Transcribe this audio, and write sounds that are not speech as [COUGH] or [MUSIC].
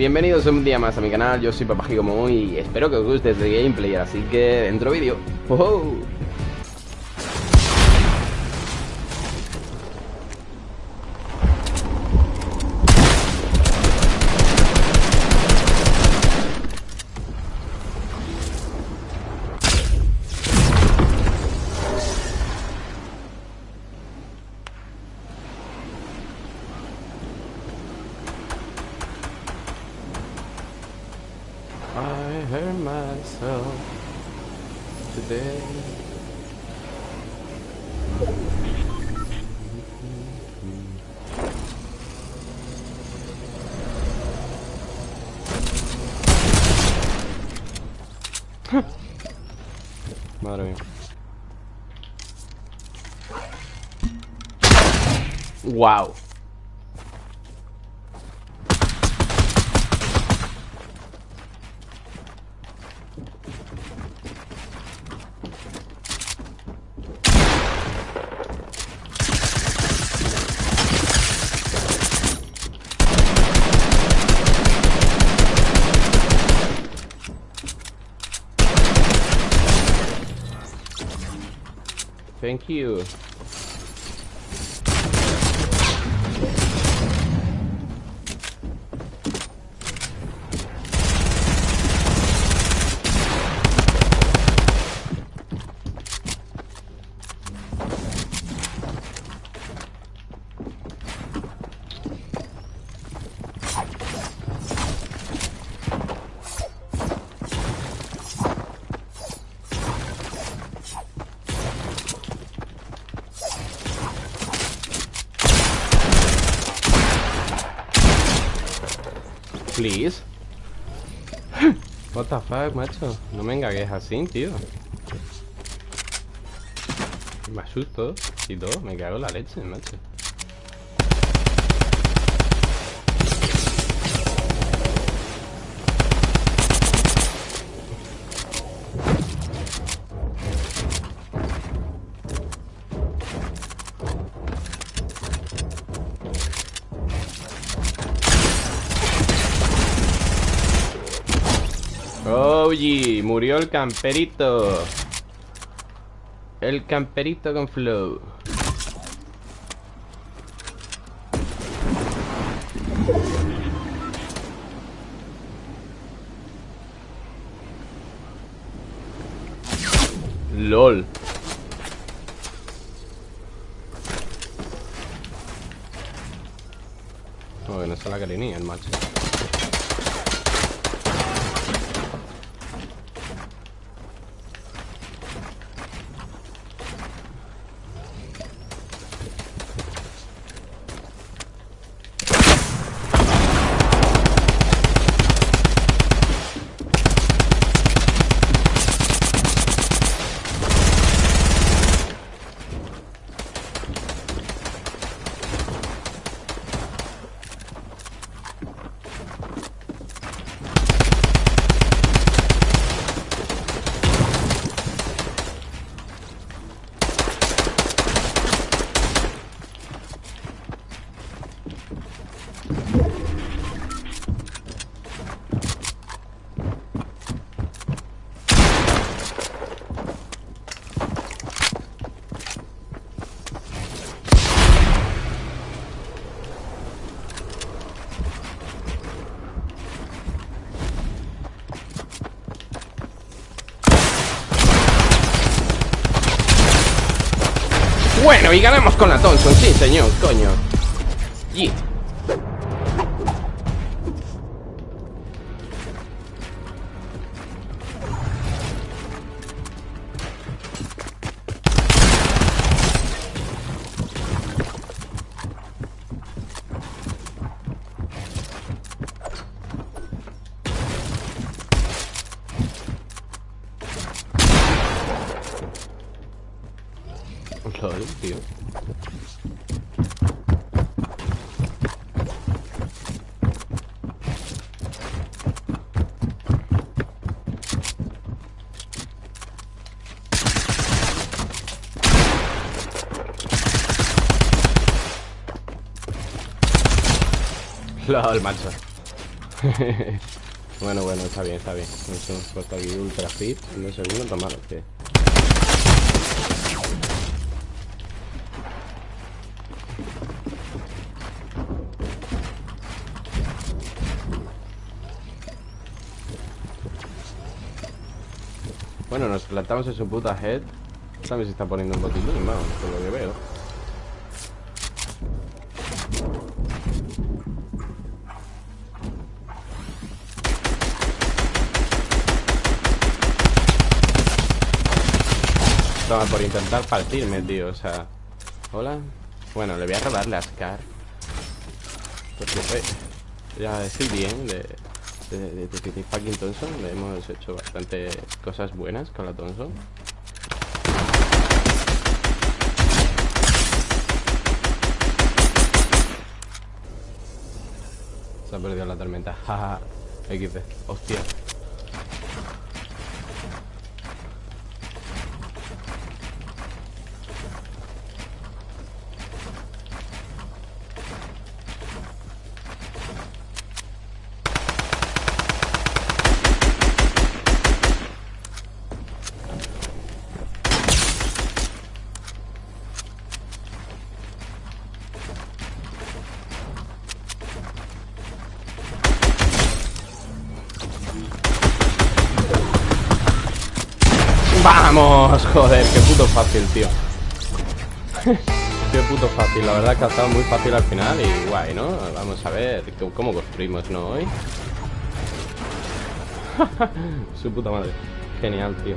Bienvenidos un día más a mi canal, yo soy Papajigomo y espero que os guste este gameplay, así que dentro vídeo. ¡Oh! I hurt myself today. Madre. Wow. Thank you. Please. What the fuck, macho. No me engagues así, tío. Me asusto y todo. Me cago en la leche, macho. Oye, murió el camperito. El camperito con flow. LOL. No, que no se la ni el macho. Bueno, y ganamos con la Thompson, sí señor, coño. LOL, tío. LOL, macho. [LAUGHS] bueno, bueno, está bien, está bien. Nos hemos puesto aquí ultra fit. En un segundo, tan malo Bueno, nos plantamos en su puta head. También se está poniendo un botín, vamos, por lo que veo. Toma, por intentar partirme, tío, o sea... Hola. Bueno, le voy a robarle a Scar. Porque fue... Ya estoy bien de de, de, de, fucking Thompson hemos hecho bastante cosas buenas con la Thompson. Se ha perdido la tormenta. [LAUGHS] Jaja. XP. Hostia. ¡Vamos! Joder, qué puto fácil, tío Qué puto fácil, la verdad que ha estado muy fácil al final y guay, ¿no? Vamos a ver cómo construimos, ¿no? Hoy [LAUGHS] Su puta madre Genial, tío